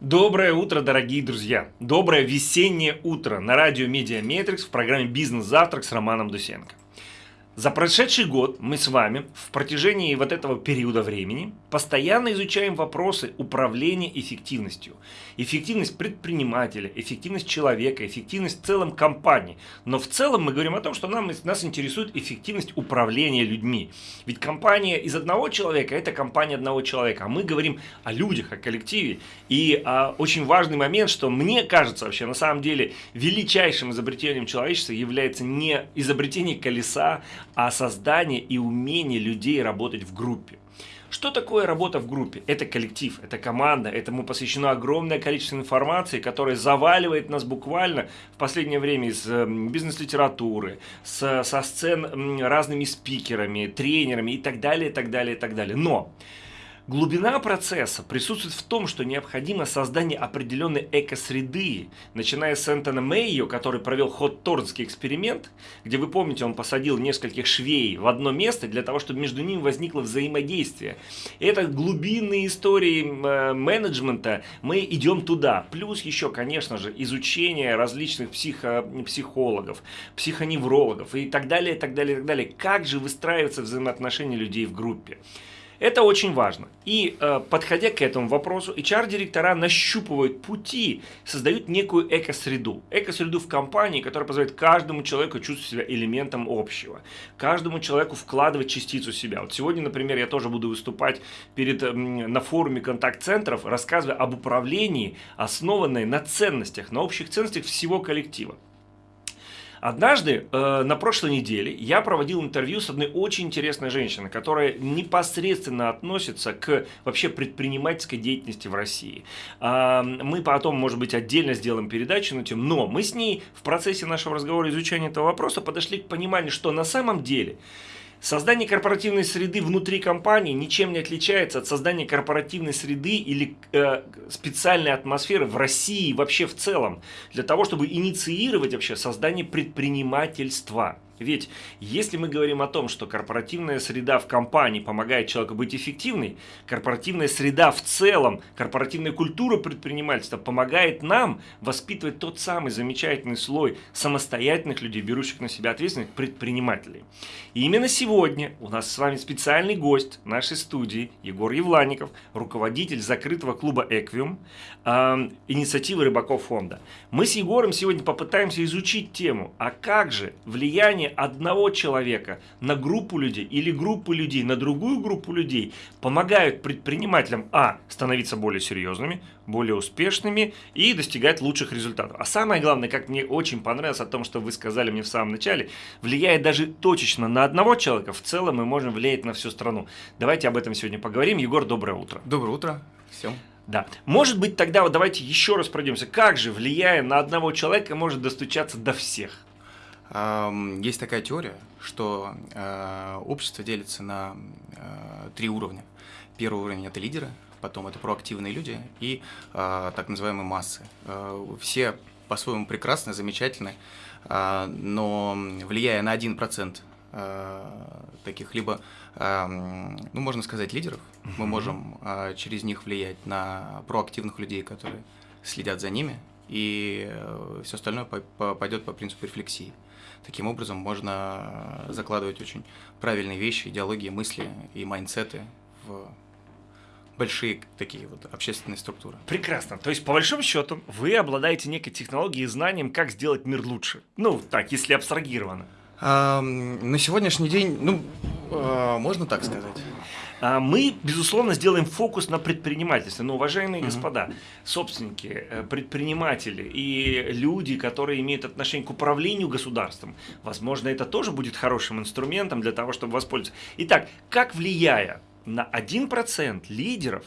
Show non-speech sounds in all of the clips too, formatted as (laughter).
Доброе утро, дорогие друзья! Доброе весеннее утро на радио Медиа Метрикс в программе «Бизнес-завтрак» с Романом Дусенко. За прошедший год мы с вами в протяжении вот этого периода времени постоянно изучаем вопросы управления эффективностью. Эффективность предпринимателя, эффективность человека, эффективность в целом компании. Но в целом мы говорим о том, что нам, нас интересует эффективность управления людьми. Ведь компания из одного человека – это компания одного человека. А мы говорим о людях, о коллективе. И а, очень важный момент, что мне кажется вообще на самом деле величайшим изобретением человечества является не изобретение колеса, а создание и умение людей работать в группе. Что такое работа в группе? Это коллектив, это команда, этому посвящено огромное количество информации, которая заваливает нас буквально в последнее время из бизнес-литературы, со сцен разными спикерами, тренерами и так далее, и так далее, и так далее. Но Глубина процесса присутствует в том, что необходимо создание определенной экосреды, начиная с Энтона Мэйо, который провел Хотторнский эксперимент, где, вы помните, он посадил нескольких швей в одно место для того, чтобы между ними возникло взаимодействие. Это глубинные истории э, менеджмента, мы идем туда. Плюс еще, конечно же, изучение различных психо, психологов, психоневрологов и так далее, и так далее, и так далее. Как же выстраиваются взаимоотношения людей в группе. Это очень важно. И э, подходя к этому вопросу, HR-директора нащупывают пути, создают некую экосреду. Экосреду в компании, которая позволяет каждому человеку чувствовать себя элементом общего. Каждому человеку вкладывать частицу себя. Вот сегодня, например, я тоже буду выступать перед, на форуме контакт-центров, рассказывая об управлении, основанной на ценностях, на общих ценностях всего коллектива. Однажды, э, на прошлой неделе, я проводил интервью с одной очень интересной женщиной, которая непосредственно относится к вообще предпринимательской деятельности в России. Э, мы потом, может быть, отдельно сделаем передачу на тему, но мы с ней в процессе нашего разговора изучения этого вопроса подошли к пониманию, что на самом деле Создание корпоративной среды внутри компании ничем не отличается от создания корпоративной среды или э, специальной атмосферы в России вообще в целом, для того, чтобы инициировать вообще создание предпринимательства. Ведь если мы говорим о том, что корпоративная среда в компании помогает человеку быть эффективной, корпоративная среда в целом, корпоративная культура предпринимательства помогает нам воспитывать тот самый замечательный слой самостоятельных людей, берущих на себя ответственность, предпринимателей. И именно сегодня у нас с вами специальный гость нашей студии Егор Евланников, руководитель закрытого клуба «Эквиум», э, инициативы Рыбаков фонда. Мы с Егором сегодня попытаемся изучить тему, а как же влияние одного человека на группу людей или группы людей на другую группу людей помогают предпринимателям, а, становиться более серьезными, более успешными и достигать лучших результатов. А самое главное, как мне очень понравилось о том, что вы сказали мне в самом начале, влияет даже точечно на одного человека, в целом мы можем влиять на всю страну. Давайте об этом сегодня поговорим. Егор, доброе утро. Доброе утро всем. Да. Может быть, тогда вот давайте еще раз пройдемся. Как же, влияя на одного человека, может достучаться до всех? Есть такая теория, что э, общество делится на э, три уровня. Первый уровень – это лидеры, потом это проактивные люди и э, так называемые массы. Все по-своему прекрасны, замечательны, но влияя на 1% таких либо, ну, можно сказать, лидеров, мы можем через них влиять на проактивных людей, которые следят за ними, и все остальное пойдет по принципу рефлексии. Таким образом можно э, закладывать очень правильные вещи, идеологии, мысли и майндсеты в большие такие вот общественные структуры. Прекрасно. То есть, по большому счету, вы обладаете некой технологией и знанием, как сделать мир лучше. Ну, так, если абстрагировано. А, на сегодняшний день, ну, а, можно так сказать. А, мы, безусловно, сделаем фокус на предпринимательстве. Но, уважаемые mm-hmm. господа, собственники, э, предприниматели и люди, которые имеют отношение к управлению государством, возможно, это тоже будет хорошим инструментом для того, чтобы воспользоваться. Итак, как влияя на 1% лидеров,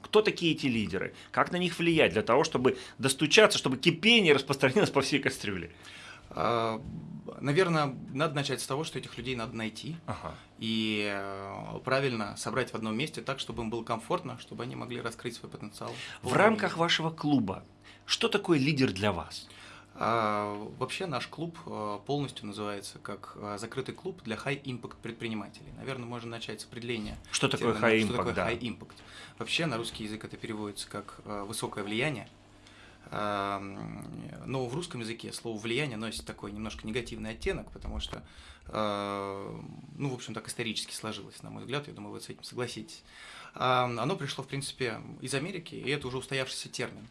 кто такие эти лидеры, как на них влиять для того, чтобы достучаться, чтобы кипение распространилось по всей кастрюле? А, наверное, надо начать с того, что этих людей надо найти ага. и э, правильно собрать в одном месте так, чтобы им было комфортно, чтобы они могли раскрыть свой потенциал. В рамках вашего клуба что такое лидер для вас? А, вообще наш клуб а, полностью называется как а, закрытый клуб для high-impact предпринимателей. Наверное, можно начать с определения. Что такое high-impact? Что такое high-impact? Вообще на русский язык это переводится как высокое влияние. Но в русском языке слово влияние носит такой немножко негативный оттенок, потому что, ну, в общем, так исторически сложилось, на мой взгляд, я думаю, вы с этим согласитесь. Оно пришло, в принципе, из Америки, и это уже устоявшийся термин.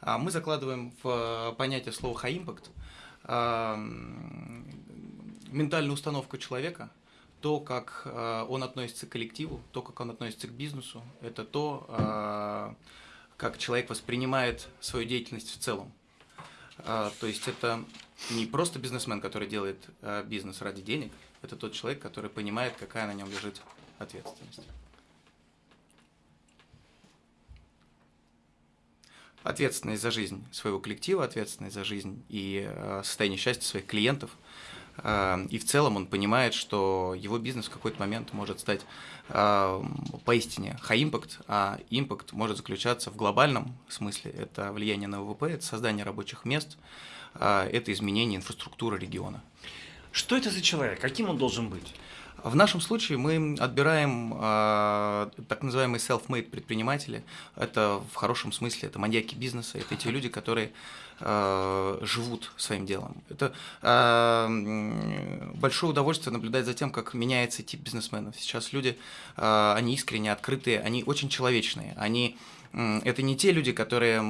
А мы закладываем в понятие слова impact ментальную установку человека, то, как а, он относится к коллективу, то, как он относится к бизнесу, это то, а, как человек воспринимает свою деятельность в целом. То есть это не просто бизнесмен, который делает бизнес ради денег, это тот человек, который понимает, какая на нем лежит ответственность. ответственность за жизнь своего коллектива, ответственность за жизнь и э, состояние счастья своих клиентов. Э, и в целом он понимает, что его бизнес в какой-то момент может стать э, поистине high impact, а impact может заключаться в глобальном смысле. Это влияние на ВВП, это создание рабочих мест, это изменение инфраструктуры региона. Что это за человек? Каким он должен быть? В нашем случае мы отбираем э, так называемые self-made предприниматели. Это в хорошем смысле, это маньяки бизнеса, это те люди, которые э, живут своим делом. Это э, большое удовольствие наблюдать за тем, как меняется тип бизнесменов. Сейчас люди, э, они искренне открытые, они очень человечные, они это не те люди, которые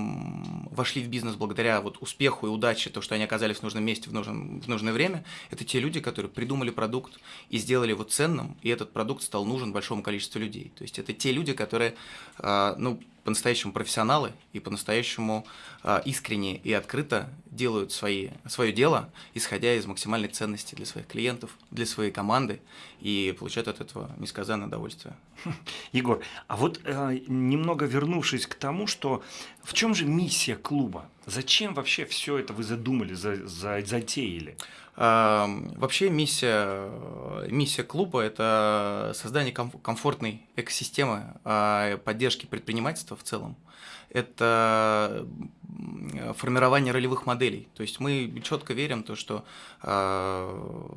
вошли в бизнес благодаря вот успеху и удаче, то, что они оказались в нужном месте в, нужном, в нужное время. Это те люди, которые придумали продукт и сделали его ценным, и этот продукт стал нужен большому количеству людей. То есть это те люди, которые, а, ну, по-настоящему профессионалы и по-настоящему э, искренне и открыто делают свои, свое дело, исходя из максимальной ценности для своих клиентов, для своей команды, и получают от этого несказанное удовольствие. Егор, а вот э, немного вернувшись к тому, что в чем же миссия клуба? Зачем вообще все это вы задумали, за, за, затеяли? Вообще миссия, миссия клуба – это создание комфортной экосистемы а, поддержки предпринимательства в целом. Это формирование ролевых моделей. То есть мы четко верим то, что а,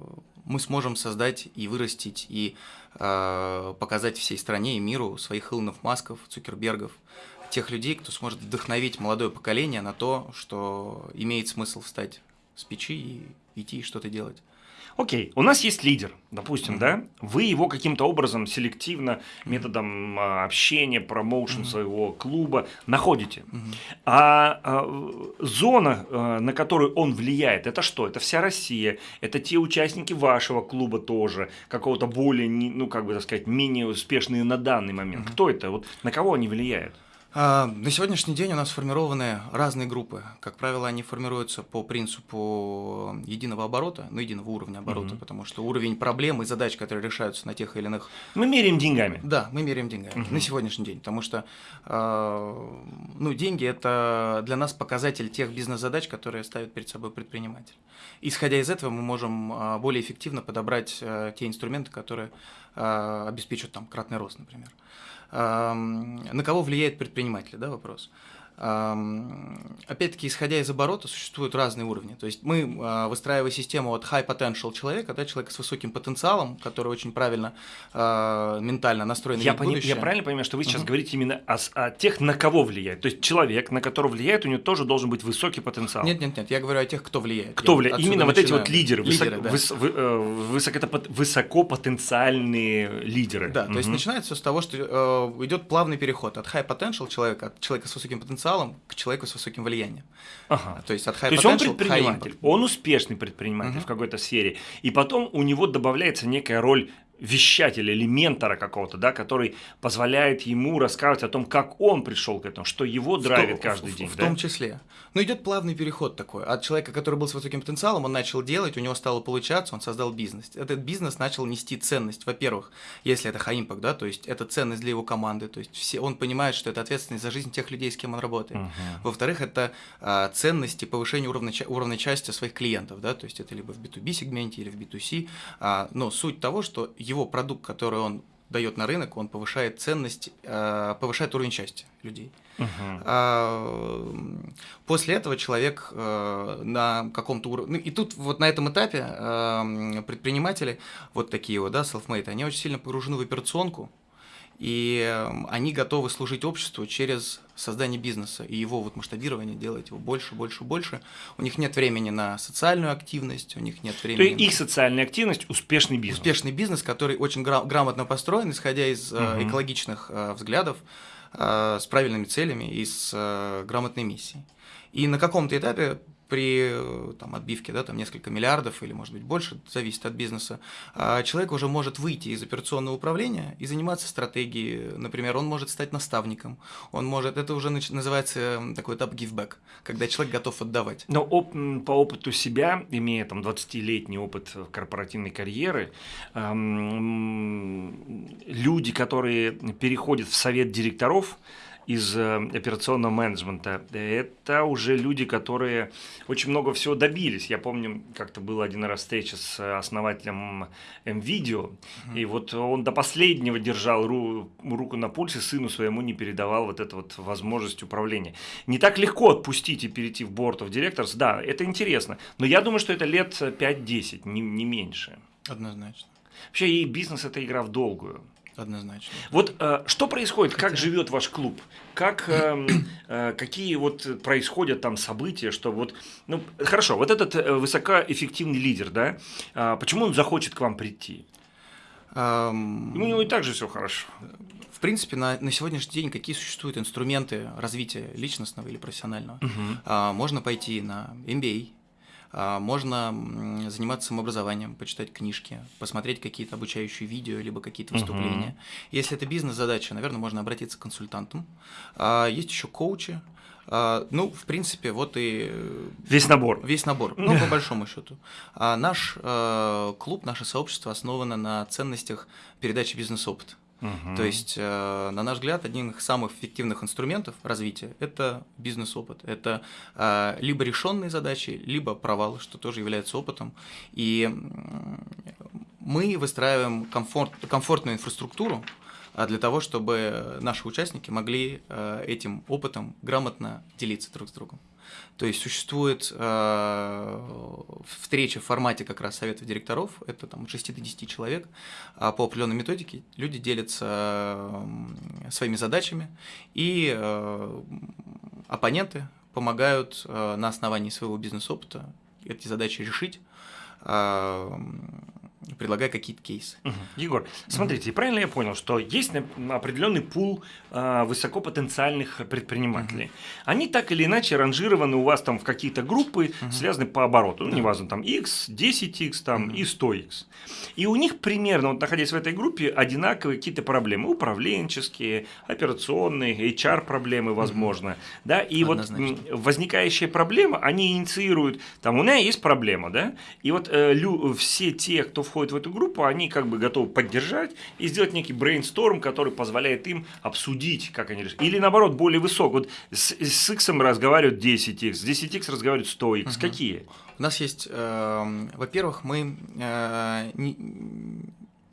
мы сможем создать и вырастить, и а, показать всей стране и миру своих Илонов Масков, Цукербергов, тех людей, кто сможет вдохновить молодое поколение на то, что имеет смысл встать с печи и идти что-то делать. Окей, у нас есть лидер, допустим, mm-hmm. да? Вы его каким-то образом селективно, методом а, общения, промоушен mm-hmm. своего клуба находите. Mm-hmm. А, а зона, а, на которую он влияет, это что? Это вся Россия, это те участники вашего клуба тоже, какого-то более, ну, как бы так сказать, менее успешные на данный момент. Mm-hmm. Кто это? Вот на кого они влияют? А, на сегодняшний день у нас сформированы разные группы. Как правило, они формируются по принципу единого оборота, ну, единого уровня оборота, угу. потому что уровень проблем и задач, которые решаются на тех или иных... Мы меряем деньгами. Да, мы меряем деньгами угу. на сегодняшний день, потому что э, ну, деньги – это для нас показатель тех бизнес-задач, которые ставит перед собой предприниматель. Исходя из этого, мы можем э, более эффективно подобрать э, те инструменты, которые обеспечат там кратный рост, например. На кого влияет предприниматель, да, вопрос. Опять-таки, исходя из оборота, существуют разные уровни. То есть мы, а, выстраивая систему от high potential человека, да, человека с высоким потенциалом, который очень правильно э, ментально настроен я, пони- я правильно понимаю, что вы сейчас uh-huh. говорите именно о, о тех, на кого влияет? То есть человек, на которого влияет, у него тоже должен быть высокий потенциал? Нет, нет, нет, я говорю о тех, кто влияет. Кто влияет? Именно вот эти вот лидеры, лидеры высок, да. выс, вы, э, высоко, высокопотенциальные лидеры. Да, uh-huh. то есть начинается с того, что э, идет плавный переход от high potential человека, от человека с высоким потенциалом, потенциалом к человеку с высоким влиянием. Ага. То есть от high То есть он предприниматель, он успешный предприниматель угу. в какой-то сфере, и потом у него добавляется некая роль вещателя или ментора какого-то, да, который позволяет ему рассказывать о том, как он пришел к этому, что его драйвит в каждый в, день. В, да? том числе. Но идет плавный переход такой. От человека, который был с высоким потенциалом, он начал делать, у него стало получаться, он создал бизнес. Этот бизнес начал нести ценность. Во-первых, если это high да, то есть это ценность для его команды, то есть все, он понимает, что это ответственность за жизнь тех людей, с кем он работает. Uh-huh. Во-вторых, это а, ценность и повышение уровня, уровня части своих клиентов, да, то есть это либо в B2B сегменте или в B2C. А, но суть того, что его продукт, который он дает на рынок, он повышает ценность, э, повышает уровень счастья людей. Uh-huh. После этого человек э, на каком-то уровне... Ну, и тут вот на этом этапе э, предприниматели, вот такие вот, да, self-made, они очень сильно погружены в операционку, и эм, они готовы служить обществу через создание бизнеса и его вот масштабирование, делать его больше, больше, больше. У них нет времени на социальную активность, у них нет времени. То есть на... их социальная активность – успешный бизнес. Успешный бизнес, который очень гра- грамотно построен, исходя из угу. экологичных э, взглядов, э, с правильными целями и с э, грамотной миссией. И на каком-то этапе при э, там, отбивке да, там, несколько миллиардов или, может быть, больше, зависит от бизнеса, а человек уже может выйти из операционного управления и заниматься стратегией. Например, он может стать наставником, он может, это уже называется такой этап back, когда человек готов отдавать. Но оп, по опыту себя, имея там 20-летний опыт корпоративной карьеры, эм, люди, которые переходят в совет директоров, из э, операционного менеджмента. Это уже люди, которые очень много всего добились. Я помню, как-то была один раз встреча с основателем MVideo, mm-hmm. и вот он до последнего держал ру- руку на пульсе, сыну своему не передавал вот эту вот возможность управления. Не так легко отпустить и перейти в Board of Directors, да, это интересно, но я думаю, что это лет 5-10, не, не меньше. Однозначно. Вообще и бизнес – это игра в долгую. Однозначно. Вот э, что происходит, как живет ваш клуб, как (clears throat) э, э, какие вот происходят там события, что вот, ну хорошо, вот этот э, высокоэффективный лидер, да, э, почему он захочет к вам прийти? Um, у него и так же все хорошо. В принципе, на, на сегодняшний день какие существуют инструменты развития личностного или профессионального? Uh-huh. А, можно пойти на MBA, можно заниматься самообразованием, почитать книжки, посмотреть какие-то обучающие видео, либо какие-то выступления. Угу. Если это бизнес-задача, наверное, можно обратиться к консультантам. А, есть еще коучи. А, ну, в принципе, вот и... Весь набор. Весь набор, ну, по большому счету. Наш клуб, наше сообщество основано на ценностях передачи бизнес-опыта. Угу. То есть, э, на наш взгляд, один из самых эффективных инструментов развития – это бизнес-опыт. Это э, либо решенные задачи, либо провалы, что тоже является опытом. И мы выстраиваем комфорт, комфортную инфраструктуру, а для того, чтобы наши участники могли э, этим опытом грамотно делиться друг с другом. То есть существует э, встреча в формате как раз советов директоров, это там от 6 до 10 человек, а по определенной методике люди делятся э, своими задачами, и э, оппоненты помогают э, на основании своего бизнес-опыта эти задачи решить, э, предлагая какие-то кейсы. Угу. Егор, смотрите, угу. правильно я понял, что есть определенный пул э, высокопотенциальных предпринимателей. Угу. Они так или иначе ранжированы у вас там в какие-то группы, угу. связаны по обороту. Ну, неважно, там X, 10X там, угу. и 100X. И у них примерно, вот, находясь в этой группе, одинаковые какие-то проблемы. Управленческие, операционные, HR-проблемы, возможно. Угу. Да? И Однозначно. вот возникающая проблема, они инициируют, там, у меня есть проблема, да, и вот э, лю, все те, кто входят в эту группу, они как бы готовы поддержать и сделать некий брейнсторм, который позволяет им обсудить, как они решат. Или наоборот, более высок. Вот с, с X разговаривают 10X, с 10X разговаривают 100X. Угу. Какие? У нас есть, э, во-первых, мы э, не,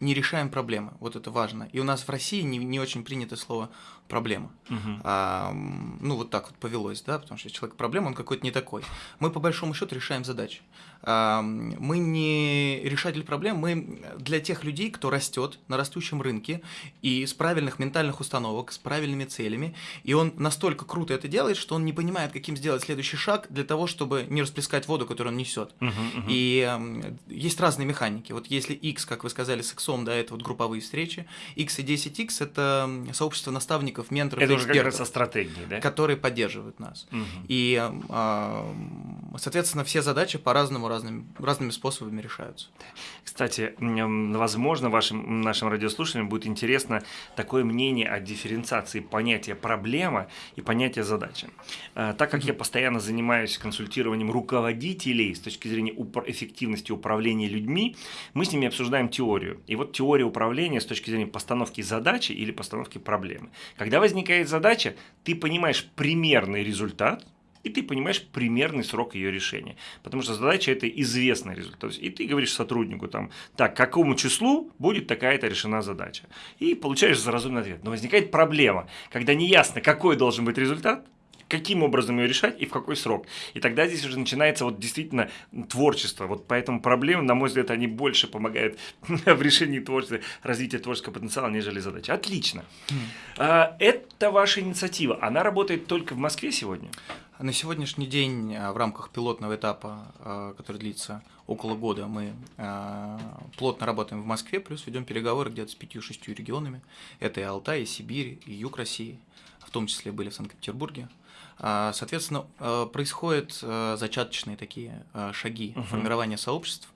не решаем проблемы, вот это важно. И у нас в России не, не очень принято слово проблема. Угу. А, ну, вот так вот повелось, да, потому что человек проблема, он какой-то не такой. Мы, по большому счету, решаем задачи. Мы не решатель проблем, мы для тех людей, кто растет на растущем рынке и с правильных ментальных установок, с правильными целями, и он настолько круто это делает, что он не понимает, каким сделать следующий шаг для того, чтобы не расплескать воду, которую он несет. Угу, угу. И э, есть разные механики. Вот если X, как вы сказали, с X, да, это вот групповые встречи, X и 10X – это сообщество наставников менторов, Это экспертов, уже как раз о стратегии, да? которые поддерживают нас. Угу. И, а, соответственно, все задачи по-разному, разными, разными способами решаются. Кстати, возможно, вашим нашим радиослушателям будет интересно такое мнение о дифференциации понятия проблема и понятия задача. А, так как я постоянно занимаюсь консультированием руководителей с точки зрения эффективности управления людьми, мы с ними обсуждаем теорию. И вот теория управления с точки зрения постановки задачи или постановки проблемы. Когда возникает задача, ты понимаешь примерный результат, и ты понимаешь примерный срок ее решения. Потому что задача – это известный результат. И ты говоришь сотруднику, там, так, какому числу будет такая-то решена задача. И получаешь разумный ответ. Но возникает проблема, когда неясно, какой должен быть результат, каким образом ее решать и в какой срок. И тогда здесь уже начинается вот действительно творчество. Вот поэтому проблемы, на мой взгляд, они больше помогают (laughs) в решении творчества, развития творческого потенциала, нежели задачи. Отлично. Mm. Это ваша инициатива. Она работает только в Москве сегодня? На сегодняшний день а, в рамках пилотного этапа, а, который длится около года, мы а, плотно работаем в Москве, плюс ведем переговоры где-то с пятью-шестью регионами. Это и Алтай, и Сибирь, и Юг России, в том числе были в Санкт-Петербурге. Соответственно, происходят зачаточные такие шаги uh-huh. формирования сообществ,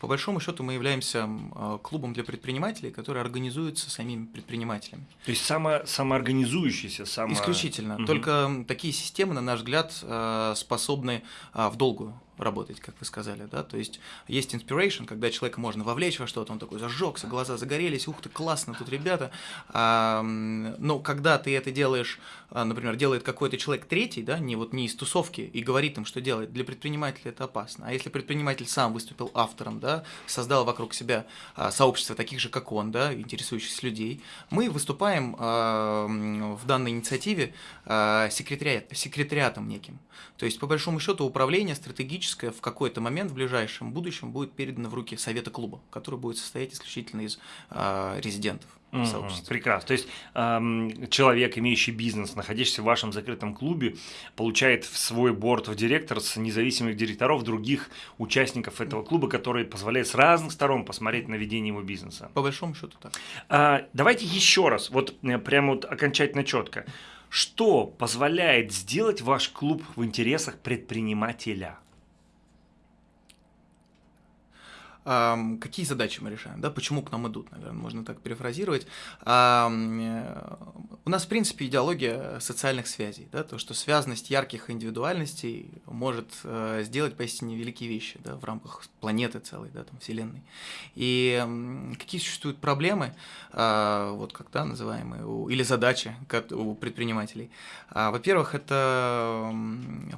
по большому счету мы являемся а, клубом для предпринимателей, который организуется самими предпринимателями. То есть само, самоорганизующийся, само... Исключительно. Угу. Только такие системы, на наш взгляд, а, способны а, в долгую работать, как вы сказали, да, то есть есть inspiration, когда человека можно вовлечь во что-то, он такой зажегся, глаза загорелись, ух ты, классно тут ребята, а, но когда ты это делаешь, а, например, делает какой-то человек третий, да, не вот не из тусовки и говорит им, что делать, для предпринимателя это опасно, а если предприниматель сам выступил автором, да, создал вокруг себя а, сообщество таких же, как он, да, интересующихся людей, мы выступаем а, в данной инициативе а, секретариат, секретариатом неким, то есть по большому счету управление стратегически юридическое в какой-то момент в ближайшем будущем будет передано в руки совета клуба, который будет состоять исключительно из э, резидентов. Угу, прекрасно. То есть эм, человек, имеющий бизнес, находящийся в вашем закрытом клубе, получает в свой борт в директор с независимых директоров других участников этого клуба, которые позволяют с разных сторон посмотреть на ведение его бизнеса. По большому счету так. А, давайте еще раз, вот э, прямо вот окончательно четко. Что позволяет сделать ваш клуб в интересах предпринимателя? Какие задачи мы решаем, да, почему к нам идут, наверное, можно так перефразировать. Э, у нас, в принципе, идеология социальных связей, да, то, что связанность ярких индивидуальностей может э, сделать поистине великие вещи, да, в рамках планеты целой, да, там, Вселенной. И какие существуют проблемы, э, вот как, да, называемые, или задачи у предпринимателей. А, во-первых, это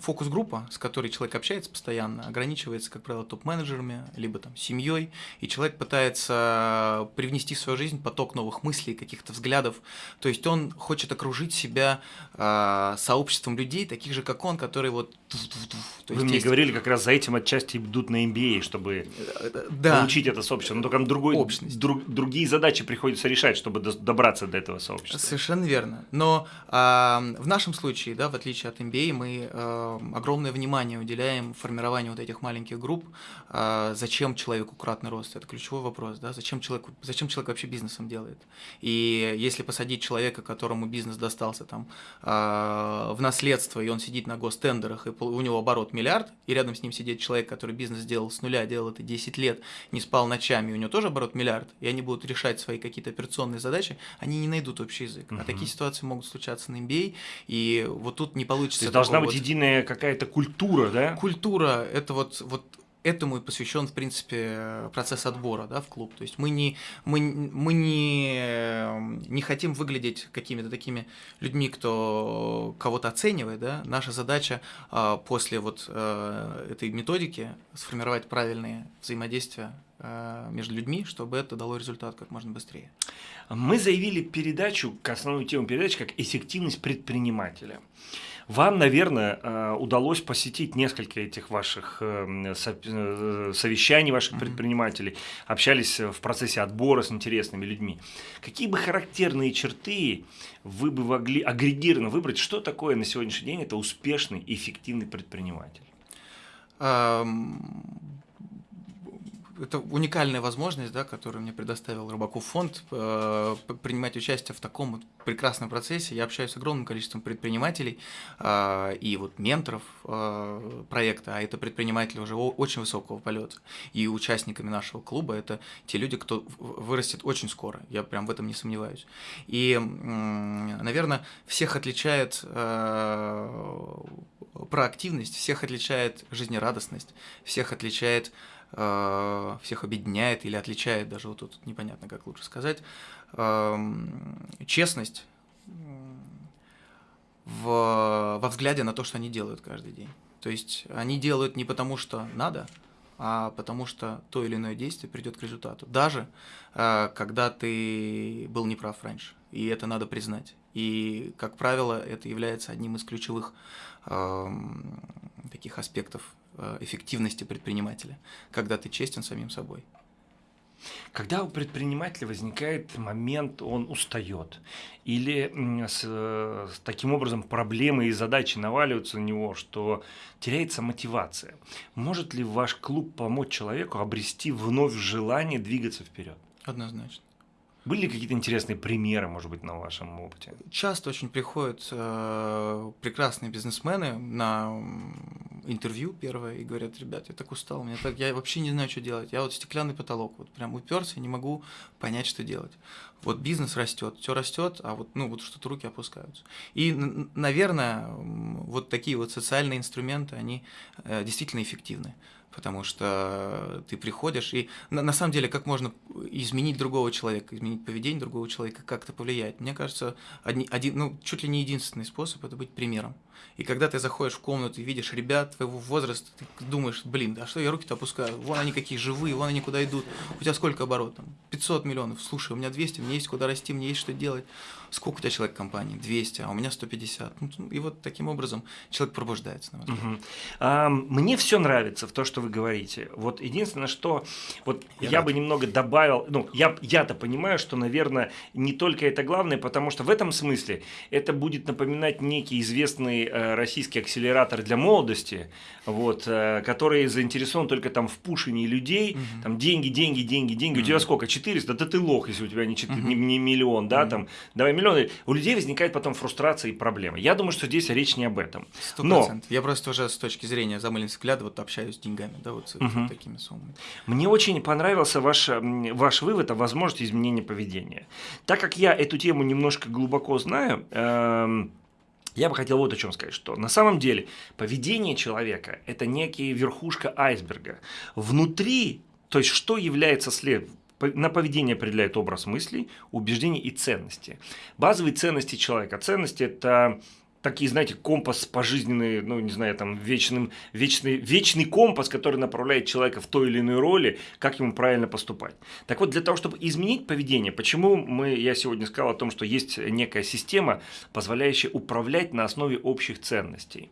фокус-группа, с которой человек общается постоянно, ограничивается, как правило, топ-менеджерами, либо там семьей, и человек пытается привнести в свою жизнь поток новых мыслей, каких-то взглядов. То есть он хочет окружить себя э, сообществом людей, таких же, как он, которые вот... Вы мне есть... говорили, как раз за этим отчасти идут на MBA, чтобы да. получить это сообщество. Но только другой, друг, другие задачи приходится решать, чтобы добраться до этого сообщества. Совершенно верно. Но э, в нашем случае, да, в отличие от MBA, мы э, огромное внимание уделяем формированию вот этих маленьких групп. Э, зачем человеку кратный рост? Это ключевой вопрос, да? Зачем, человеку, зачем человек вообще бизнесом делает? И если посадить человека, которому бизнес достался там э, в наследство, и он сидит на гостендерах, и у него оборот миллиард, и рядом с ним сидит человек, который бизнес сделал с нуля, делал это 10 лет, не спал ночами, у него тоже оборот миллиард, и они будут решать свои какие-то операционные задачи, они не найдут общий язык. Угу. А такие ситуации могут случаться на MBA, и вот тут не получится. То есть должна быть вот... единая какая-то культура, да? Культура, это вот, вот этому и посвящен, в принципе, процесс отбора да, в клуб. То есть мы не, мы, мы не, не хотим выглядеть какими-то такими людьми, кто кого-то оценивает. Да? Наша задача а, после вот а, этой методики сформировать правильные взаимодействия между людьми, чтобы это дало результат как можно быстрее. Мы заявили передачу, к основной теме передачи, как эффективность предпринимателя. Вам, наверное, э, удалось посетить несколько этих ваших э, э, совещаний, ваших предпринимателей, общались в процессе отбора с интересными людьми. Какие бы характерные черты вы бы могли агрегированно выбрать, что такое на сегодняшний день это успешный и эффективный предприниматель? Это уникальная возможность, да, которую мне предоставил Рыбаков фонд, э, принимать участие в таком прекрасном процессе. Я общаюсь с огромным количеством предпринимателей э, и вот менторов э, проекта, а это предприниматели уже очень высокого полета. И участниками нашего клуба это те люди, кто вырастет очень скоро, я прям в этом не сомневаюсь. И, наверное, всех отличает э, проактивность, всех отличает жизнерадостность, всех отличает Э, всех объединяет или отличает, даже вот тут непонятно, как лучше сказать, честность, в, во взгляде на то, что они делают каждый день. То есть они делают не потому, что надо, а потому что то или иное действие придет к результату. Даже э, когда ты был неправ раньше. И это надо признать. И, как правило, это является одним из ключевых э, таких аспектов эффективности предпринимателя, когда ты честен самим собой. Когда у предпринимателя возникает момент, он устает, или с, с таким образом проблемы и задачи наваливаются на него, что теряется мотивация, может ли ваш клуб помочь человеку обрести вновь желание двигаться вперед? Однозначно. Были какие-то интересные примеры, может быть, на вашем опыте? Часто очень приходят э, прекрасные бизнесмены на интервью первое и говорят, ребят, я так устал, меня так, я вообще не знаю, что делать. Я вот стеклянный потолок, вот прям уперся, не могу понять, что делать. Вот бизнес растет, все растет, а вот, ну, вот что-то руки опускаются. И, наверное, вот такие вот социальные инструменты, они э, действительно эффективны потому что ты приходишь, и на, на самом деле, как можно изменить другого человека, изменить поведение другого человека, как это повлияет? Мне кажется, одни, один, ну, чуть ли не единственный способ – это быть примером. И когда ты заходишь в комнату и видишь ребят твоего возраста, ты думаешь, блин, а что я руки-то опускаю? Вон они какие живые, вон они куда идут. У тебя сколько оборот? Там, 500 миллионов. Слушай, у меня 200, мне есть куда расти, мне есть что делать. Сколько у тебя человек в компании? 200, а у меня 150. Ну, и вот таким образом человек пробуждается. На угу. а, мне все нравится в то, что вы говорите. Вот единственное, что вот я, я бы немного добавил, ну, я, я-то понимаю, что, наверное, не только это главное, потому что в этом смысле это будет напоминать некий известный э, российский акселератор для молодости, вот, э, который заинтересован только там в пушении людей, угу. там деньги, деньги, деньги, деньги. Угу. У тебя сколько? 400? Да ты лох, если у тебя не, 4, угу. не, не миллион, да, угу. там, давай миллионы. У людей возникает потом фрустрация и проблемы. Я думаю, что здесь речь не об этом. 100%. Но... Я просто уже с точки зрения замыленного взгляда вот общаюсь с деньгами, да, вот с угу. вот такими суммами. Мне очень понравился ваш, ваш вывод о возможности изменения поведения. Так как я эту тему немножко глубоко знаю, э я бы хотел вот о чем сказать, что на самом деле поведение человека – это некая верхушка айсберга. Внутри, то есть что является след, на поведение определяет образ мыслей, убеждений и ценности. Базовые ценности человека. Ценности – это такие, знаете, компас пожизненный, ну, не знаю, там, вечным, вечный, вечный компас, который направляет человека в той или иной роли, как ему правильно поступать. Так вот, для того, чтобы изменить поведение, почему мы, я сегодня сказал о том, что есть некая система, позволяющая управлять на основе общих ценностей.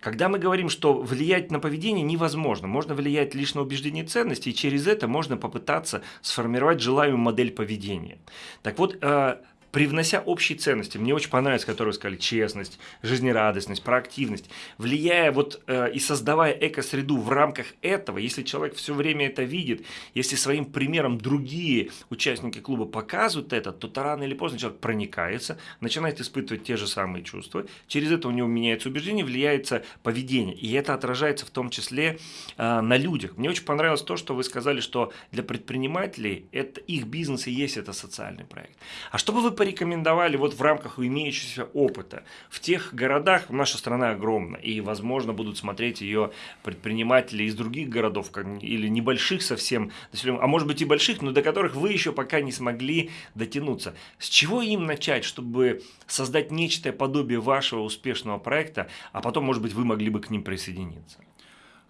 Когда мы говорим, что влиять на поведение невозможно, можно влиять лишь на убеждение ценностей, и через это можно попытаться сформировать желаемую модель поведения. Так вот, э, привнося общие ценности, мне очень понравилось, которые вы сказали, честность, жизнерадостность, проактивность, влияя вот э, и создавая эко-среду в рамках этого, если человек все время это видит, если своим примером другие участники клуба показывают это, то, то рано или поздно человек проникается, начинает испытывать те же самые чувства, через это у него меняется убеждение, влияется поведение, и это отражается в том числе э, на людях. Мне очень понравилось то, что вы сказали, что для предпринимателей это их бизнес и есть это социальный проект. А чтобы вы порекомендовали вот в рамках имеющегося опыта? В тех городах, наша страна огромна, и, возможно, будут смотреть ее предприниматели из других городов или небольших совсем, а может быть и больших, но до которых вы еще пока не смогли дотянуться. С чего им начать, чтобы создать нечто подобие вашего успешного проекта, а потом, может быть, вы могли бы к ним присоединиться?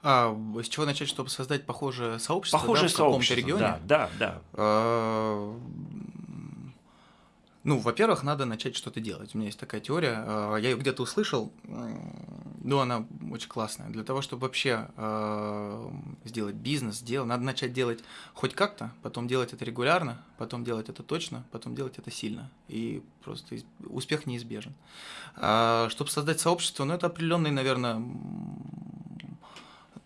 А, с чего начать, чтобы создать похожее сообщество похожее да, в каком-то регионе? Да, да, да. А, ну, во-первых, надо начать что-то делать. У меня есть такая теория, э, я ее где-то услышал, ну, она очень классная. Для того, чтобы вообще э, сделать бизнес, дело, надо начать делать хоть как-то, потом делать это регулярно, потом делать это точно, потом делать это сильно. И просто успех неизбежен. А, чтобы создать сообщество, ну, это определенный, наверное,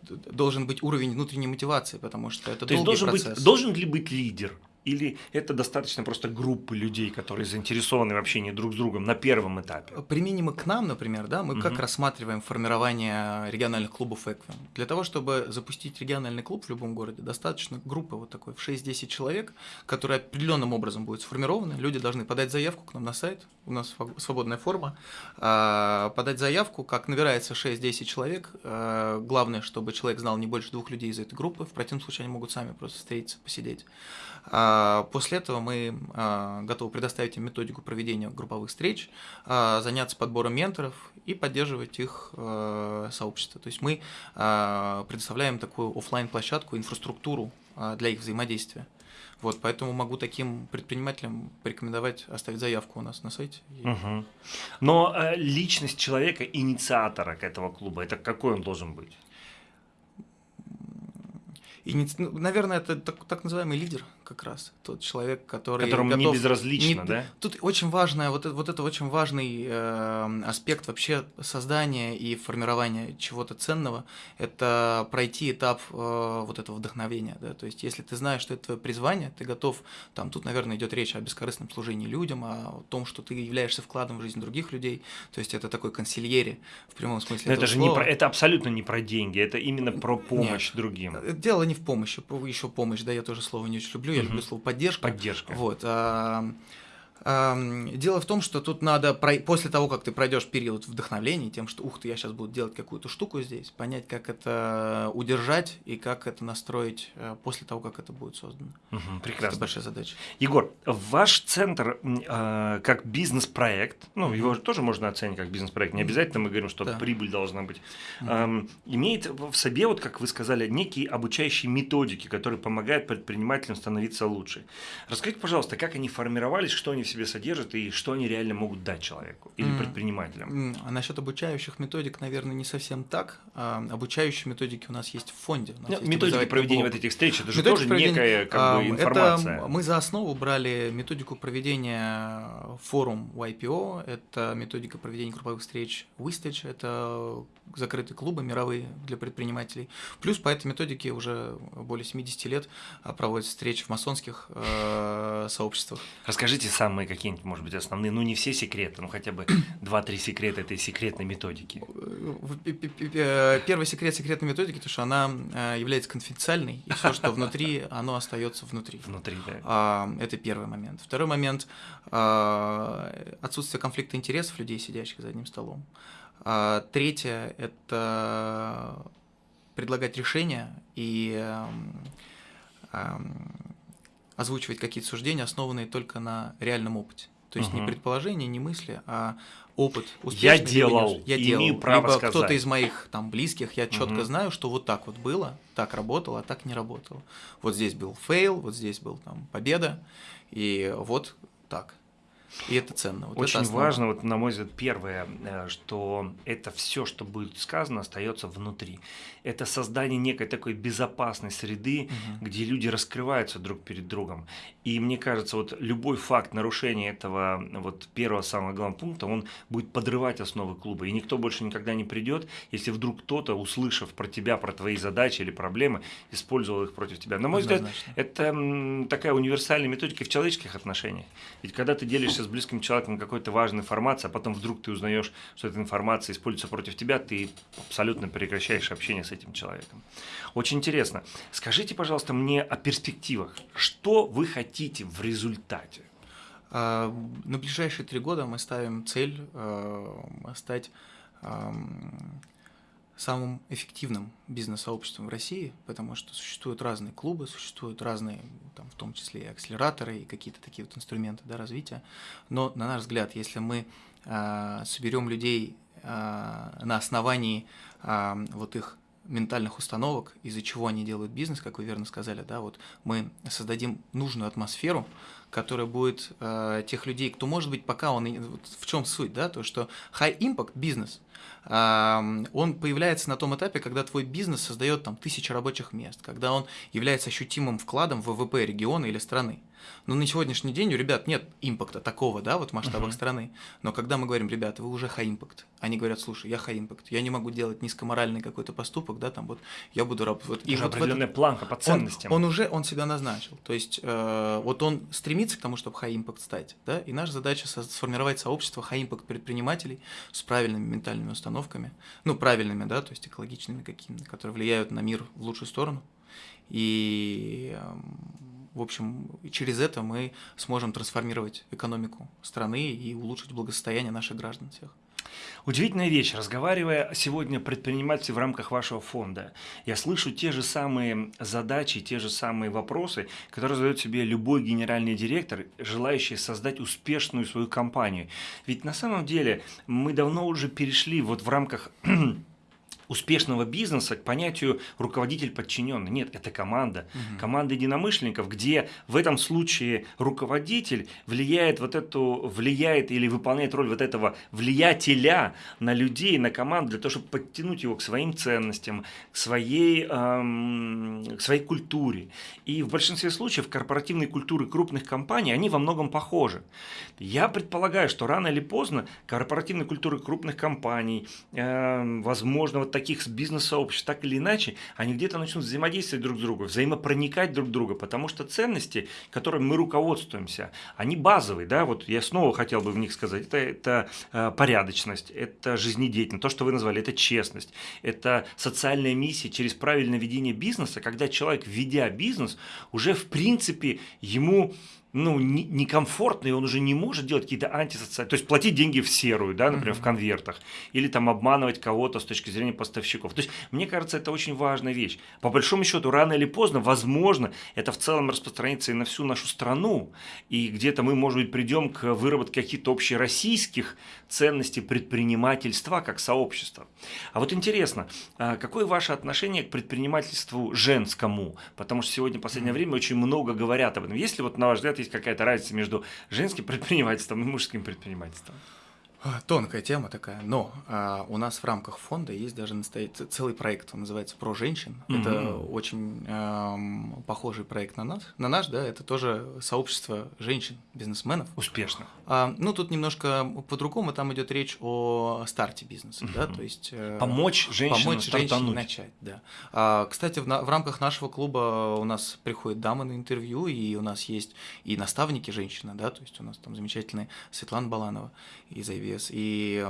должен быть уровень внутренней мотивации, потому что это То долгий есть должен процесс. Быть, должен ли быть лидер? Или это достаточно просто группы людей, которые заинтересованы в общении друг с другом на первом этапе? Применимо к нам, например, да, мы угу. как рассматриваем формирование региональных клубов Эквин. Для того, чтобы запустить региональный клуб в любом городе, достаточно группы вот такой в 6-10 человек, которая определенным образом будет сформирована. Люди должны подать заявку к нам на сайт, у нас свободная форма, а, подать заявку, как набирается 6-10 человек. А, главное, чтобы человек знал не больше двух людей из этой группы, в противном случае они могут сами просто встретиться, посидеть. А, после этого мы а, готовы предоставить им методику проведения групповых встреч, а, заняться подбором менторов и поддерживать их сообщество. То есть мы предоставляем такую офлайн площадку инфраструктуру для их взаимодействия. Вот, поэтому могу таким предпринимателям порекомендовать оставить заявку у нас на сайте. Угу. Но личность человека, инициатора к этого клуба, это какой он должен быть? И, ну, наверное, это так, так называемый лидер как раз, тот человек, который Которому готов... не безразлично, не, да? Тут очень важное, вот это, вот это очень важный э, аспект вообще создания и формирования чего-то ценного, это пройти этап э, вот этого вдохновения, да, то есть если ты знаешь, что это твое призвание, ты готов, там, тут, наверное, идет речь о бескорыстном служении людям, о том, что ты являешься вкладом в жизнь других людей, то есть это такой консильери в прямом смысле. Но это же слова. не про, это абсолютно не про деньги, это именно про помощь Нет, другим. Дело не в помощи, еще помощь, да, я тоже слово не очень люблю, я люблю слово поддержка. Поддержка. Вот. Дело в том, что тут надо, после того, как ты пройдешь период вдохновения, тем, что, ух ты, я сейчас буду делать какую-то штуку здесь, понять, как это удержать и как это настроить э, после того, как это будет создано. Угу, прекрасно. Это большая задача. Егор, ваш центр э, как бизнес-проект, ну, его тоже можно оценить как бизнес-проект, не обязательно мы говорим, что да. прибыль должна быть, э, имеет в себе, вот как вы сказали, некие обучающие методики, которые помогают предпринимателям становиться лучше. Расскажите, пожалуйста, как они формировались, что они в себе содержат и что они реально могут дать человеку или mm. предпринимателям. А насчет обучающих методик, наверное, не совсем так. А, обучающие методики у нас есть в фонде. У нас ну, методики проведения вот этих встреч, это же тоже некая как бы, информация. Это мы за основу брали методику проведения форум YPO, это методика проведения групповых встреч Wistage, это закрытые клубы мировые для предпринимателей. Плюс по этой методике уже более 70 лет а, проводят встречи в масонских э, сообществах. Расскажите самые какие-нибудь, может быть, основные, ну не все секреты, но хотя бы 2-3 секрета этой секретной методики. Э, первый секрет секретной методики, то, что она э, является конфиденциальной, и все, что внутри, оно остается внутри. Внутри, да. А, это первый момент. Второй момент а, – отсутствие конфликта интересов людей, сидящих за одним столом. А, третье – это предлагать решения и эм, эм, озвучивать какие-то суждения, основанные только на реальном опыте. То есть угу. не предположения, не мысли, а опыт. Я делал, я делал. имею право Либо кто-то из моих там близких, я четко угу. знаю, что вот так вот было, так работало, а так не работало. Вот здесь был fail, вот здесь был там победа, и вот так. И это ценно. Вот Очень это важно, вот, на мой взгляд, первое, э, что это все, что будет сказано, остается внутри. Это создание некой такой безопасной среды, угу. где люди раскрываются друг перед другом. И мне кажется, вот любой факт нарушения этого вот первого самого главного пункта, он будет подрывать основы клуба. И никто больше никогда не придет, если вдруг кто-то, услышав про тебя, про твои задачи или проблемы, использовал их против тебя. На мой взгляд, это такая универсальная методика в человеческих отношениях. Ведь когда ты делишься с близким человеком какой-то важной информацией, а потом вдруг ты узнаешь, что эта информация используется против тебя, ты абсолютно прекращаешь общение с этим человеком. Очень интересно. Скажите, пожалуйста, мне о перспективах. Что вы хотите в результате? А, на ближайшие три года мы ставим цель а, стать самым эффективным бизнес-сообществом в России, потому что существуют разные клубы, существуют разные, там, в том числе и акселераторы, и какие-то такие вот инструменты да, развития. Но, на наш взгляд, если мы э, соберем людей э, на основании э, вот их ментальных установок, из-за чего они делают бизнес, как вы верно сказали, да, вот мы создадим нужную атмосферу, которая будет э, тех людей, кто может быть пока он вот в чем суть, да, то что high impact бизнес, э, он появляется на том этапе, когда твой бизнес создает там тысячи рабочих мест, когда он является ощутимым вкладом в ВВП региона или страны. Но на сегодняшний день у ребят нет импакта такого, да, вот в масштабах uh-huh. страны. Но когда мы говорим, ребята, вы уже high impact, они говорят, слушай, я high impact, я не могу делать низкоморальный какой-то поступок, да, там вот я буду работать. Вот, и вот определенная этот, планка по ценностям. Он, он уже, он себя назначил. То есть э, вот он стремится к тому, чтобы high impact стать, да, и наша задача сформировать сообщество high impact предпринимателей с правильными ментальными установками, ну, правильными, да, то есть экологичными какими-то, которые влияют на мир в лучшую сторону. И в общем, через это мы сможем трансформировать экономику страны и улучшить благосостояние наших граждан всех. Удивительная вещь. Разговаривая сегодня предприниматель в рамках вашего фонда, я слышу те же самые задачи, те же самые вопросы, которые задает себе любой генеральный директор, желающий создать успешную свою компанию. Ведь на самом деле мы давно уже перешли вот в рамках (clears throat) успешного бизнеса к понятию руководитель подчиненный. Нет, это команда. Угу. Команда единомышленников, где в этом случае руководитель влияет вот эту, влияет или выполняет роль вот этого влиятеля на людей, на команду, для того, чтобы подтянуть его к своим ценностям, к своей, эм, к своей культуре. И в большинстве случаев корпоративные культуры крупных компаний, они во многом похожи. Я предполагаю, что рано или поздно корпоративные культуры крупных компаний, э, возможно, вот таких бизнес-сообществ, так или иначе, они где-то начнут взаимодействовать друг с другом, взаимопроникать друг друга, потому что ценности, которыми мы руководствуемся, они базовые, да, вот я снова хотел бы в них сказать, это, это э, порядочность, это жизнедеятельность, то, что вы назвали, это честность, это социальная миссия через правильное ведение бизнеса, когда человек, ведя бизнес, уже в принципе ему ну, некомфортно, и он уже не может делать какие-то антисоциальные, то есть платить деньги в серую, да, например, mm-hmm. в конвертах, или там обманывать кого-то с точки зрения поставщиков. То есть, мне кажется, это очень важная вещь. По большому счету, рано или поздно, возможно, это в целом распространится и на всю нашу страну, и где-то мы, может быть, придем к выработке каких-то общероссийских ценностей предпринимательства как сообщества. А вот интересно, а какое ваше отношение к предпринимательству женскому? Потому что сегодня, в последнее время, очень много говорят об этом. Есть ли вот, на ваш взгляд, есть какая-то разница между женским предпринимательством и мужским предпринимательством? А, тонкая тема такая, но а, у нас в рамках фонда есть даже настоять, целый проект, он называется «Про женщин». Mm-hmm. Это очень а, похожий проект на нас, на наш, да, это тоже сообщество женщин, бизнесменов. Успешно. А, ну, тут немножко по-другому, там идет речь о старте бизнеса, mm-hmm. да, то есть… Э, помочь женщинам помочь женщине начать, да. А, кстати, в, на, в рамках нашего клуба у нас приходят дамы на интервью, и у нас есть и наставники женщины, да, то есть у нас там замечательная Светлана Баланова из IVS вес. И,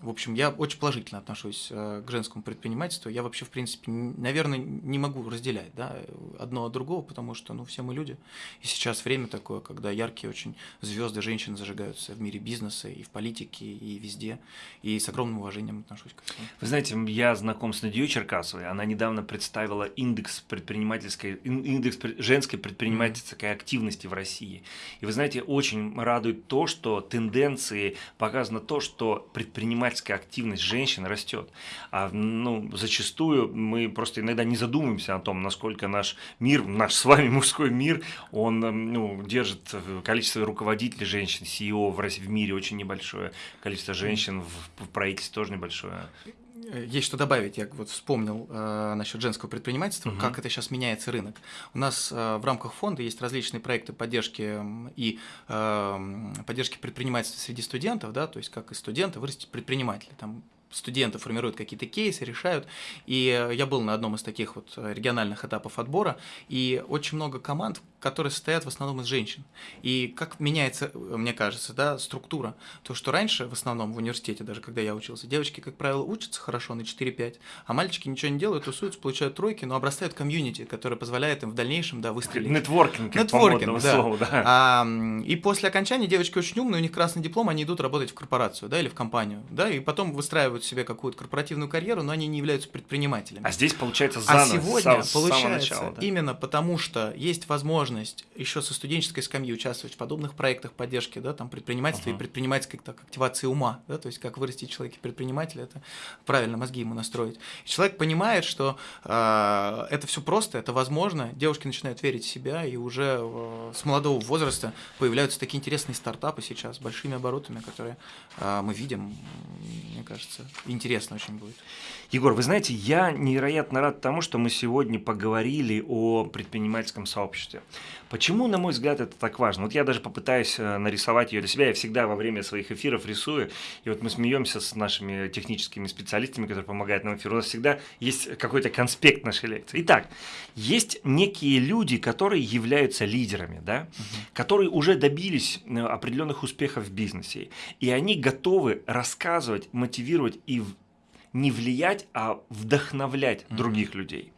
в общем, я очень положительно отношусь э, к женскому предпринимательству. Я вообще, в принципе, наверное, не могу разделять да, одно от другого, потому что ну, все мы люди. И сейчас время такое, когда яркие очень звезды женщины зажигаются в мире бизнеса, и в политике, и везде. И с огромным уважением отношусь к этому. Вы знаете, я знаком с Надеей Черкасовой. Она недавно представила индекс предпринимательской, индекс женской предпринимательской активности в России. И вы знаете, очень радует то, что тенденция тенденции показано то, что предпринимательская активность женщин растет. А ну, зачастую мы просто иногда не задумываемся о том, насколько наш мир, наш с вами мужской мир, он ну, держит количество руководителей женщин, CEO в, России, в мире очень небольшое, количество женщин в, в правительстве тоже небольшое. Э, есть что добавить. Я вот вспомнил э, насчет женского предпринимательства, угу. как это сейчас меняется рынок. У нас э, в рамках фонда есть различные проекты поддержки и э, поддержки предпринимательства среди студентов, да, то есть как из студента вырастить предпринимателя. Там студенты формируют какие-то кейсы, решают. И я был на одном из таких вот региональных этапов отбора, и очень много команд, которые состоят в основном из женщин. И как меняется, мне кажется, да, структура. То, что раньше, в основном в университете, даже когда я учился, девочки, как правило, учатся хорошо на 4-5, а мальчики ничего не делают, тусуются, получают тройки, но обрастают комьюнити, которое позволяет им в дальнейшем, да, выстрелить. Нетворкинг, Нетворкинг, да. Слова, да. А, и после окончания девочки очень умные, у них красный диплом, они идут работать в корпорацию, да, или в компанию, да, и потом выстраивают себе какую-то корпоративную карьеру, но они не являются предпринимателями. А здесь получается заново, А сегодня с, получается начала, да? именно потому, что есть возможность возможность еще со студенческой скамьи участвовать в подобных проектах поддержки, да, там предпринимательства uh-huh. и предпринимательской так, активации ума, да, то есть как вырастить человека предпринимателя, это правильно мозги ему настроить. И человек понимает, что э, это все просто, это возможно, девушки начинают верить в себя, и уже э, с молодого возраста появляются такие интересные стартапы сейчас с большими оборотами, которые э, мы видим, мне кажется, интересно очень будет. Егор, вы знаете, я невероятно рад тому, что мы сегодня поговорили о предпринимательском сообществе. Почему, на мой взгляд, это так важно? Вот я даже попытаюсь э, нарисовать ее для себя. Я всегда во время своих эфиров рисую. И вот мы смеемся с нашими техническими специалистами, которые помогают нам эфиру. У нас всегда есть какой-то конспект нашей лекции. Итак, есть некие люди, которые являются лидерами, да? угу. которые уже добились э, определенных успехов в бизнесе. И они готовы рассказывать, мотивировать и не влиять, а вдохновлять mm-hmm. других людей.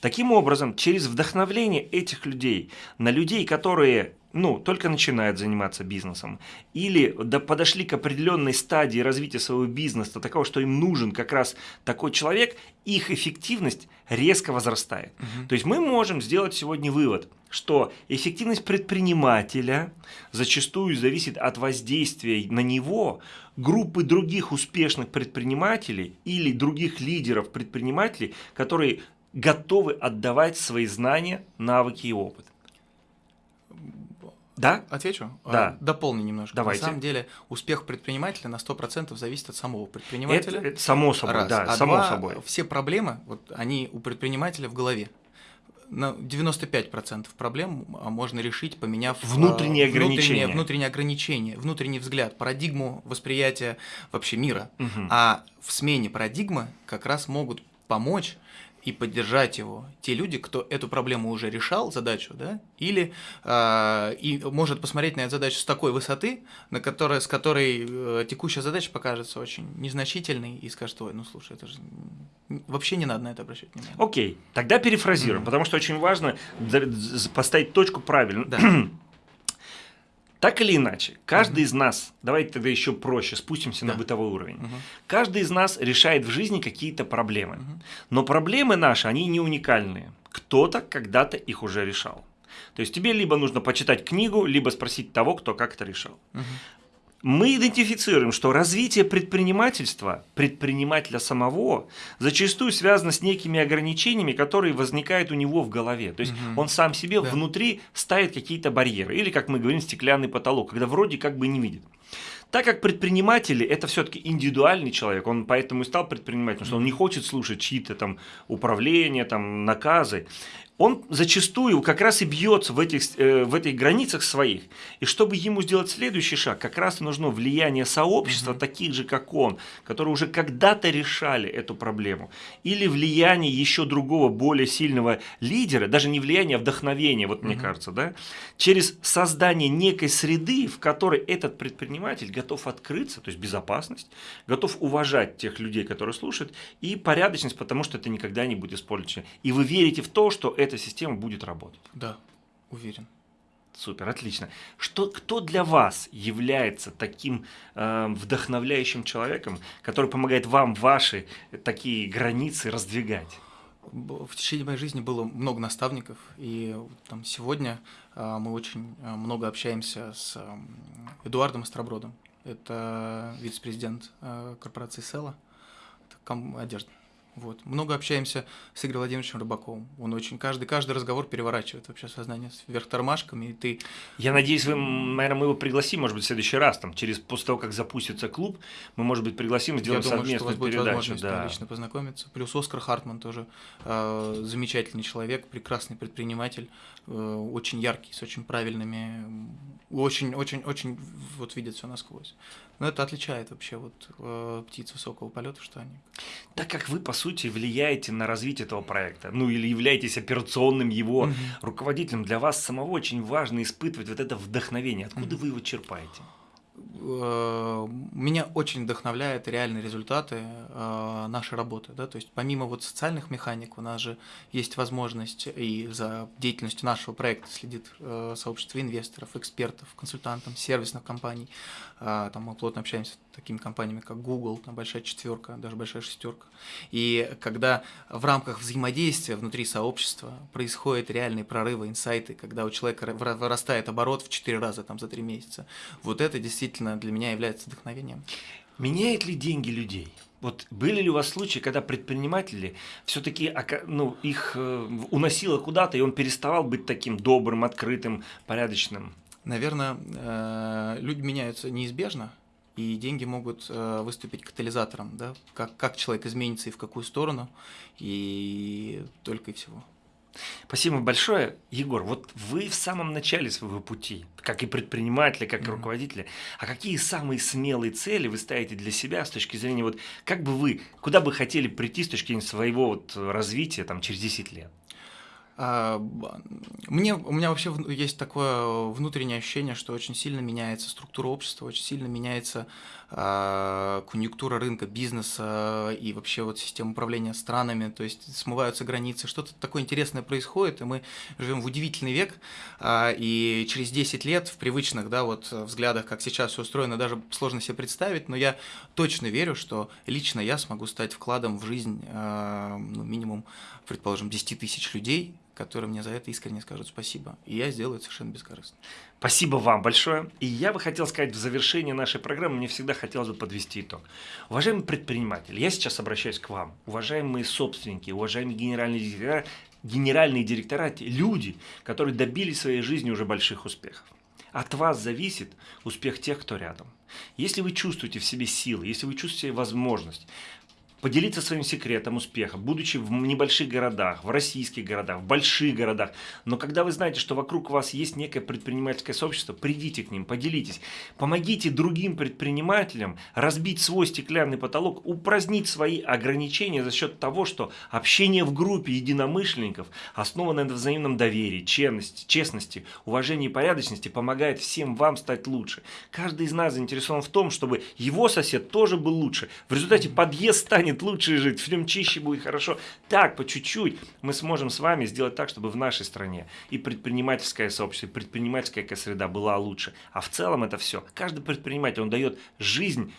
Таким образом, через вдохновление этих людей на людей, которые ну, только начинают заниматься бизнесом, или до, подошли к определенной стадии развития своего бизнеса, такого, что им нужен как раз такой человек, их эффективность резко возрастает. Угу. То есть мы можем сделать сегодня вывод, что эффективность предпринимателя зачастую зависит от воздействия на него группы других успешных предпринимателей или других лидеров предпринимателей, которые готовы отдавать свои знания, навыки и опыт. Да? Отвечу? Да. Дополню немножко. Давайте. На самом деле, успех предпринимателя на 100% зависит от самого предпринимателя. Это, это само собой, Раз. да, а само два, собой. Все проблемы, вот они у предпринимателя в голове. На 95% проблем а, можно решить, поменяв а, внутренние ограничения. Внутренние, внутренние ограничения, внутренний взгляд, парадигму восприятия вообще мира. Угу. А в смене парадигмы как раз могут помочь и поддержать его те люди, кто эту проблему уже решал, задачу, да, или э, и может посмотреть на эту задачу с такой высоты, на которой, с которой э, текущая задача покажется очень незначительной и скажет, ой, ну слушай, это же вообще не надо на это обращать внимание. Окей, тогда перефразируем, mm-hmm. потому что очень важно поставить точку правильно. Да. (clears throat) Так или иначе, каждый uh-huh. из нас, давайте тогда еще проще, спустимся да. на бытовой уровень. Uh-huh. Каждый из нас решает в жизни какие-то проблемы. Uh-huh. Но проблемы наши, они не уникальные. Кто-то когда-то их уже решал. То есть тебе либо нужно почитать книгу, либо спросить того, кто как это решал. Uh-huh мы идентифицируем, что развитие предпринимательства, предпринимателя самого, зачастую связано с некими ограничениями, которые возникают у него в голове. То есть угу. он сам себе да. внутри ставит какие-то барьеры. Или, как мы говорим, стеклянный потолок, когда вроде как бы не видит. Так как предприниматели это все-таки индивидуальный человек, он поэтому и стал предпринимателем, что он не хочет слушать чьи-то там управления, там наказы он зачастую как раз и бьется в этих, э, в этих границах своих. И чтобы ему сделать следующий шаг, как раз нужно влияние сообщества, угу. таких же, как он, которые уже когда-то решали эту проблему. Или влияние еще другого, более сильного лидера, даже не влияние, а вдохновение, вот угу. мне кажется, да, через создание некой среды, в которой этот предприниматель готов открыться, то есть безопасность, готов уважать тех людей, которые слушают, и порядочность, потому что это никогда не будет использовано. И вы верите в то, что это эта система будет работать. Да, уверен. Супер, отлично. Что, кто для вас является таким э, вдохновляющим человеком, который помогает вам ваши такие границы раздвигать? В течение моей жизни было много наставников, и там, сегодня э, мы очень э, много общаемся с э, Эдуардом Остробродом. Это вице-президент э, корпорации Села, одежда. Вот. Много общаемся с Игорем Владимировичем Рыбаковым. Он очень каждый, каждый разговор переворачивает вообще сознание вверх тормашками, и ты... Я надеюсь, вы, наверное, мы его пригласим, может быть, в следующий раз, там, через, после того, как запустится клуб, мы, может быть, пригласим сделаем Я думаю, совместную что у вас передачу. Будет возможность да. лично познакомиться. Плюс Оскар Хартман тоже э, замечательный человек, прекрасный предприниматель, э, очень яркий, с очень правильными, очень-очень-очень вот видит все насквозь. Но это отличает вообще вот э, птиц высокого полета, что они. Так как вы, по сути, влияете на развитие этого проекта, ну или являетесь операционным его угу. руководителем, для вас самого очень важно испытывать вот это вдохновение. Откуда угу. вы его черпаете? Э, меня очень вдохновляют реальные результаты э, нашей работы. Да? То есть помимо вот социальных механик у нас же есть возможность и за деятельностью нашего проекта следит э, сообщество инвесторов, экспертов, консультантов, сервисных компаний. Там мы плотно общаемся с такими компаниями, как Google, там большая четверка, даже большая шестерка. И когда в рамках взаимодействия внутри сообщества происходят реальные прорывы, инсайты, когда у человека вырастает оборот в 4 раза там, за 3 месяца, вот это действительно действительно для меня является вдохновением. Меняет ли деньги людей? Вот были ли у вас случаи, когда предприниматели все-таки ну, их э, уносило куда-то, и он переставал быть таким добрым, открытым, порядочным? Наверное, э, люди меняются неизбежно, и деньги могут э, выступить катализатором, да, как, как человек изменится и в какую сторону, и только и всего. Спасибо большое, Егор. Вот вы в самом начале своего пути, как и предприниматели, как и mm-hmm. руководители. А какие самые смелые цели вы ставите для себя с точки зрения вот как бы вы, куда бы хотели прийти с точки зрения своего вот развития там через 10 лет? А, мне, у меня вообще есть такое внутреннее ощущение, что очень сильно меняется структура общества, очень сильно меняется а, конъюнктура рынка, бизнеса и вообще вот система управления странами, то есть смываются границы, что-то такое интересное происходит, и мы живем в удивительный век, а, и через 10 лет в привычных, да, вот взглядах, как сейчас все устроено, даже сложно себе представить, но я точно верю, что лично я смогу стать вкладом в жизнь ну, минимум, предположим, 10 тысяч людей, которые мне за это искренне скажут спасибо. И я сделаю это совершенно бескорыстно. Спасибо вам большое. И я бы хотел сказать в завершении нашей программы, мне всегда хотелось бы подвести итог. Уважаемые предприниматели, я сейчас обращаюсь к вам. Уважаемые собственники, уважаемые генеральные директора, генеральные директора, люди, которые добились своей жизни уже больших успехов. От вас зависит успех тех, кто рядом. Если вы чувствуете в себе силы, если вы чувствуете возможность, поделиться своим секретом успеха, будучи в небольших городах, в российских городах, в больших городах. Но когда вы знаете, что вокруг вас есть некое предпринимательское сообщество, придите к ним, поделитесь. Помогите другим предпринимателям разбить свой стеклянный потолок, упразднить свои ограничения за счет того, что общение в группе единомышленников, основанное на взаимном доверии, честности, честности, уважении и порядочности, помогает всем вам стать лучше. Каждый из нас заинтересован в том, чтобы его сосед тоже был лучше. В результате подъезд станет станет лучше жить, в нем чище будет хорошо. Так, по чуть-чуть мы сможем с вами сделать так, чтобы в нашей стране и предпринимательское сообщество, и предпринимательская среда была лучше. А в целом это все. Каждый предприниматель, он дает жизнь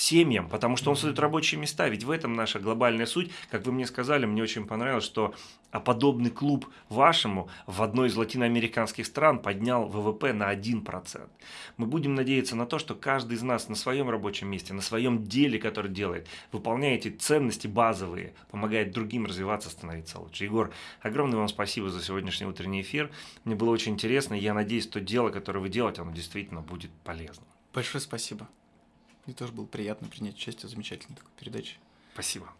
семьям, потому что он создает рабочие места. Ведь в этом наша глобальная суть. Как вы мне сказали, мне очень понравилось, что а подобный клуб вашему в одной из латиноамериканских стран поднял ВВП на 1%. Мы будем надеяться на то, что каждый из нас на своем рабочем месте, на своем деле, который делает, выполняя эти ценности базовые, помогает другим развиваться, становиться лучше. Егор, огромное вам спасибо за сегодняшний утренний эфир. Мне было очень интересно, я надеюсь, что дело, которое вы делаете, оно действительно будет полезным. Большое спасибо. Мне тоже было приятно принять участие в замечательной такой передаче. Спасибо.